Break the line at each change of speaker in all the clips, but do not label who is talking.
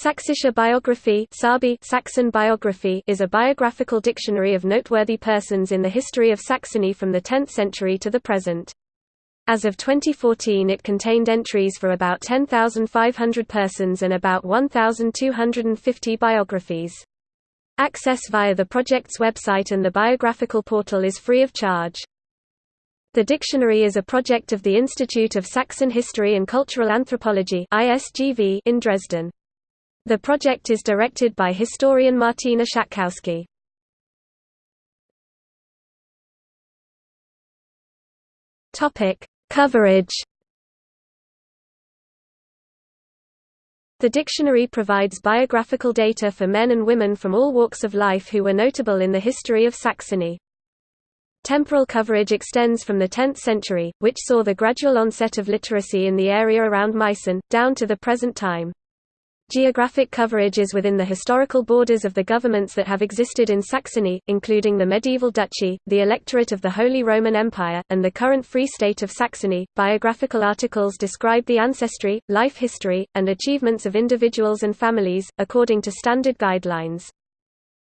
Sächsische Biography Saxon biography is a biographical dictionary of noteworthy persons in the history of Saxony from the 10th century to the present. As of 2014 it contained entries for about 10,500 persons and about 1,250 biographies. Access via the project's website and the biographical portal is free of charge. The dictionary is a project of the Institute of Saxon History and Cultural Anthropology in Dresden. The project is directed by historian Martina Schattkowsky. Topic: Coverage. The dictionary provides biographical data for men and women from all walks of life who were notable in the history of Saxony. Temporal coverage extends from the 10th century, which saw the gradual onset of literacy in the area around Meissen, down to the present time. Geographic coverage is within the historical borders of the governments that have existed in Saxony, including the medieval duchy, the electorate of the Holy Roman Empire, and the current Free State of Saxony. Biographical articles describe the ancestry, life history, and achievements of individuals and families, according to standard guidelines.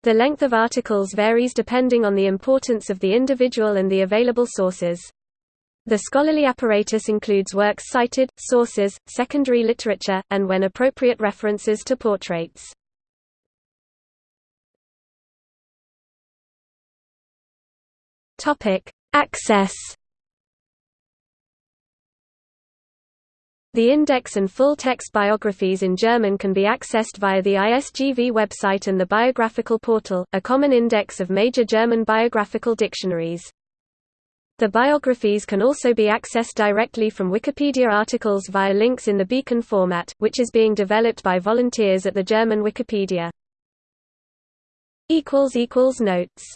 The length of articles varies depending on the importance of the individual and the available sources. The scholarly apparatus includes works cited, sources, secondary literature, and when appropriate references to portraits. Access. The index and full-text biographies in German can be accessed via the ISGV website and the Biographical Portal, a common index of major German biographical dictionaries. The biographies can also be accessed directly from Wikipedia articles via links in the beacon format, which is being developed by volunteers at the German Wikipedia. Notes